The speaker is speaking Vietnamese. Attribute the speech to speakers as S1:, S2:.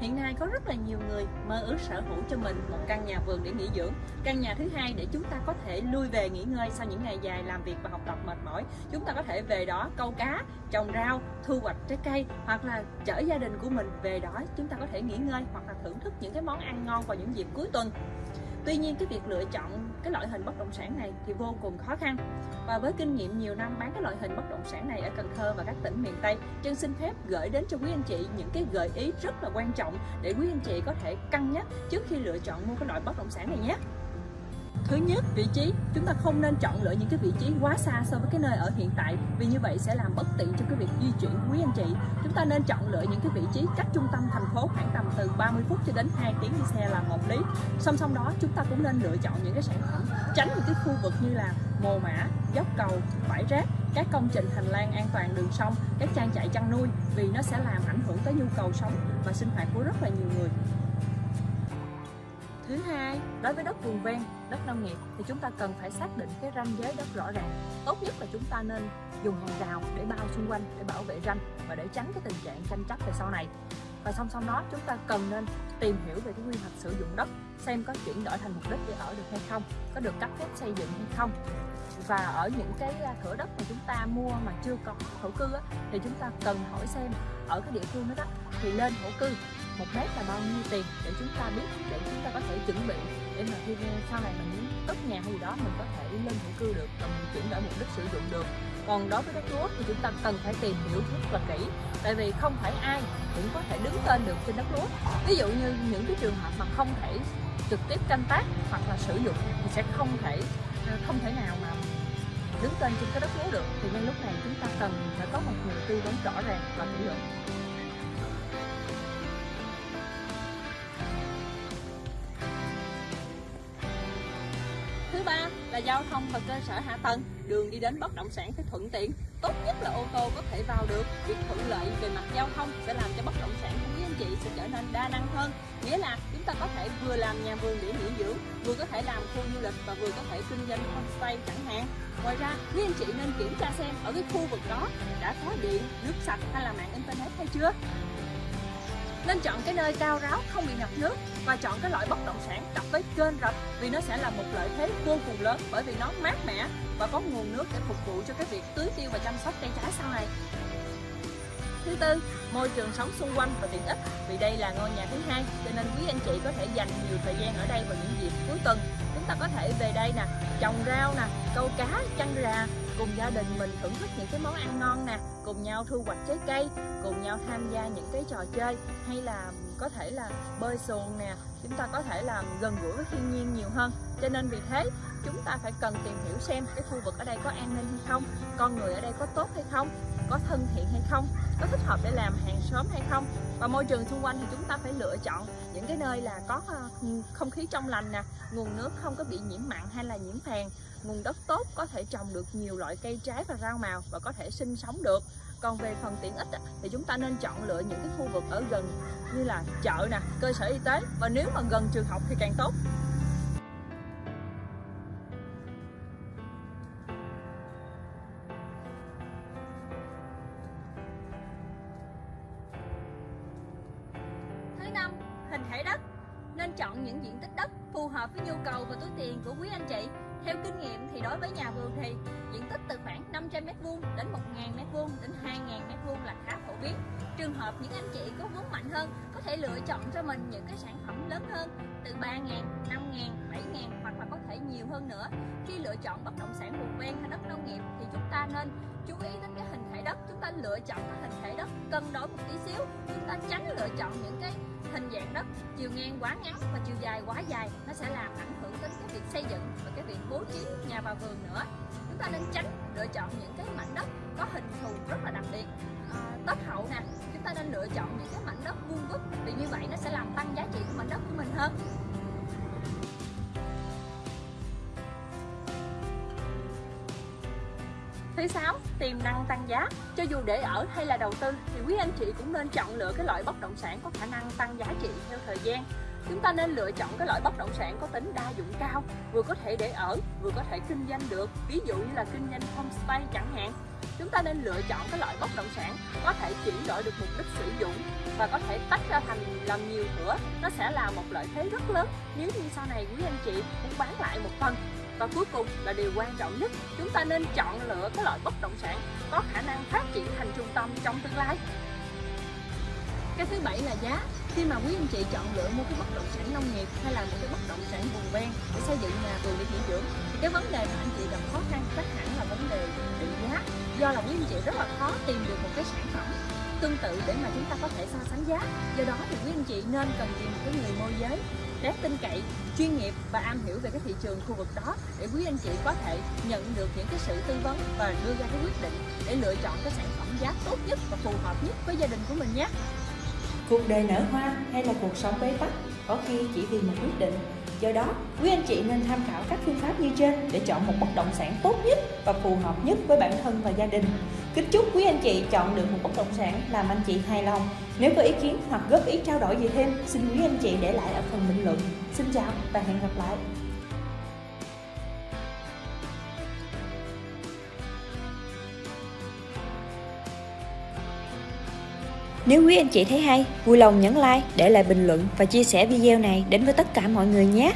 S1: Hiện nay có rất là nhiều người mơ ước sở hữu cho mình một căn nhà vườn để nghỉ dưỡng. Căn nhà thứ hai để chúng ta có thể lui về nghỉ ngơi sau những ngày dài làm việc và học tập mệt mỏi. Chúng ta có thể về đó câu cá, trồng rau, thu hoạch trái cây Hoặc là chở gia đình của mình về đó. Chúng ta có thể nghỉ ngơi hoặc là thưởng thức những cái món ăn ngon vào những dịp cuối tuần. Tuy nhiên, cái việc lựa chọn cái loại hình bất động sản này thì vô cùng khó khăn. Và với kinh nghiệm nhiều năm bán cái loại hình bất động sản này ở Cần Thơ và các tỉnh miền Tây chân xin phép gửi đến cho quý anh chị những cái gợi ý rất là quan trọng để quý anh chị có thể cân nhắc trước khi lựa chọn mua cái loại bất động sản này nhé. Thứ nhất, vị trí. Chúng ta không nên chọn lựa những cái vị trí quá xa so với cái nơi ở hiện tại vì như vậy sẽ làm bất tiện cho cái việc di chuyển của quý anh chị. Chúng ta nên chọn lựa những cái vị trí cách trung tâm thành phố khoảng tầm từ 30 phút cho đến 2 tiếng đi xe là hợp lý. Song song đó, chúng ta cũng nên lựa chọn những cái sản phẩm tránh những cái khu vực như là mồ mã, dốc cầu, bãi rác các công trình hành lang an toàn đường sông, các trang trại chăn nuôi vì nó sẽ làm ảnh hưởng tới nhu cầu sống và sinh hoạt của rất là nhiều người. Thứ hai, đối với đất vùng ven, đất nông nghiệp thì chúng ta cần phải xác định cái ranh giới đất rõ ràng. Tốt nhất là chúng ta nên dùng hàng rào để bao xung quanh để bảo vệ ranh và để tránh cái tình trạng tranh chấp về sau này. Và song song đó chúng ta cần nên tìm hiểu về cái quy hoạch sử dụng đất xem có chuyển đổi thành mục đích để ở được hay không, có được cấp phép xây dựng hay không và ở những cái à, thửa đất mà chúng ta mua mà chưa có thổ cư á, thì chúng ta cần hỏi xem ở cái địa phương đó, đó thì lên thổ cư một mét là bao nhiêu tiền để chúng ta biết, để chúng ta có thể chuẩn bị để mà khi sau này mình muốn cất nhà hay gì đó, mình có thể lên thổ cư được và mình chuyển đổi mục đích sử dụng được. Còn đối với đất lúa thì chúng ta cần phải tìm hiểu rất là kỹ, tại vì không phải ai cũng có thể đứng tên được trên đất lúa ví dụ như những cái trường hợp mà không thể trực tiếp canh tác hoặc là sử dụng thì sẽ không thể ờ, không thể nào mà đứng tên trên cái đất lúa được. Thì ngay lúc này chúng ta cần phải có một người tư vấn rõ ràng và kỹ lưỡng. Giao thông và cơ sở hạ tầng, đường đi đến bất động sản phải thuận tiện. Tốt nhất là ô tô có thể vào được. Việc thuận lợi về mặt giao thông sẽ làm cho bất động sản của quý anh chị sẽ trở nên đa năng hơn. Nghĩa là chúng ta có thể vừa làm nhà vườn để nghỉ dưỡng, vừa có thể làm khu du lịch và vừa có thể kinh doanh homestay chẳng hạn. Ngoài ra, quý anh chị nên kiểm tra xem ở cái khu vực đó đã có điện, nước sạch hay là mạng internet hay chưa nên chọn cái nơi cao ráo không bị ngập nước và chọn cái loại bất động sản cặp với kênh rạch vì nó sẽ là một lợi thế vô cùng lớn bởi vì nó mát mẻ và có nguồn nước để phục vụ cho cái việc tưới tiêu và chăm sóc cây trái sau này. Thứ tư, môi trường sống xung quanh và tiện ích. Vì đây là ngôi nhà thứ hai cho nên quý anh chị có thể dành nhiều thời gian ở đây vào những dịp cuối tuần. Chúng ta có thể về đây nè trồng rau nè câu cá chăn gà cùng gia đình mình thưởng thức những cái món ăn ngon nè, cùng nhau thu hoạch trái cây, cùng nhau tham gia những cái trò chơi, hay là có thể là bơi xuồng nè, chúng ta có thể làm gần gũi với thiên nhiên nhiều hơn. Cho nên vì thế, chúng ta phải cần tìm hiểu xem cái khu vực ở đây có an ninh hay không, con người ở đây có tốt hay không có thân thiện hay không, có thích hợp để làm hàng xóm hay không. Và môi trường xung quanh thì chúng ta phải lựa chọn những cái nơi là có ờ, không khí trong lành nè, nguồn nước không có bị nhiễm mặn hay là nhiễm phèn, nguồn đất tốt có thể trồng được nhiều loại cây trái và rau màu và có thể sinh sống được. Còn về phần tiện ích thì chúng ta nên chọn lựa những cái khu vực ở gần như là chợ nè, cơ sở y tế. Và nếu mà gần trường học thì càng tốt. Thể đất nên chọn những diện tích đất phù hợp với nhu cầu và túi tiền của quý anh chị. Theo kinh nghiệm thì đối với nhà vườn thì diện tích từ khoảng 500 m2 đến 1.000 m2 đến 2.000 m2 là khá phổ biến. Trường hợp những anh chị có vốn mạnh hơn có thể lựa chọn cho mình những cái sản phẩm lớn hơn từ 3.000, 5.000, 7.000 hoặc là có thể nhiều hơn nữa. Khi lựa chọn bất động sản vùng ven hay đất nông nghiệp thì chúng ta nên chú ý đến cái hình thể đất, chúng ta lựa chọn cái hình thể đất cân đối một tí xíu, chúng ta tránh lựa chọn những cái hình dạng đất chiều ngang quá ngắn và chiều dài quá dài nó sẽ làm ảnh hưởng đến cái việc xây dựng và cái việc bố trí nhà vào vườn nữa. Chúng ta nên tránh lựa chọn những cái mảnh đất có hình thù rất là đặc biệt. À, tốt hậu nè chúng ta nên lựa chọn những cái mảnh đất vuông vức vì như vậy nó sẽ làm tăng giá trị của mảnh đất của mình hơn. Thứ sáu, tiềm năng tăng giá. Cho dù để ở hay là đầu tư thì quý anh chị cũng nên chọn lựa cái loại bất động sản có khả năng tăng giá trị theo thời gian. Chúng ta nên lựa chọn cái loại bất động sản có tính đa dụng cao, vừa có thể để ở, vừa có thể kinh doanh được, ví dụ như là kinh doanh homestay chẳng hạn. Chúng ta nên lựa chọn cái loại bất động sản có thể chuyển đổi được mục đích sử dụng và có thể tách ra thành làm nhiều thửa nó sẽ là một lợi thế rất lớn nếu như sau này quý anh chị muốn bán lại một phần và cuối cùng là điều quan trọng nhất, chúng ta nên chọn lựa cái loại bất động sản có khả năng phát triển thành trung tâm trong tương lai. Cái thứ bảy là giá. Khi mà quý anh chị chọn lựa mua cái bất động sản nông nghiệp hay là một cái bất động sản vùng ven để xây dựng nhà vườn để nghỉ dưỡng, thì cái vấn đề mà anh chị gặp khó khăn chắc hẳn là vấn đề định giá. Do là quý anh chị rất là khó tìm được một cái sản phẩm tương tự để mà chúng ta có thể so sánh giá. Do đó thì quý anh chị nên cần tìm một cái người môi giới đáng tin cậy chuyên nghiệp và am hiểu về cái thị trường khu vực đó để quý anh chị có thể nhận được những cái sự tư vấn và đưa ra cái quyết định để lựa chọn cái sản phẩm giá tốt nhất và phù hợp nhất với gia đình của mình nhé
S2: Cuộc đời nở hoa hay là cuộc sống bế tắc có khi chỉ vì một quyết định. Do đó, quý anh chị nên tham khảo các phương pháp như trên để chọn một bất động sản tốt nhất và phù hợp nhất với bản thân và gia đình. Kính chúc quý anh chị chọn được một bất động sản làm anh chị hài lòng. Nếu có ý kiến hoặc góp ý trao đổi gì thêm, xin quý anh chị để lại ở phần bình luận. Xin chào và hẹn gặp lại. Nếu quý anh chị thấy hay, vui lòng nhấn like, để lại bình luận và chia sẻ video này đến với tất cả mọi người nhé.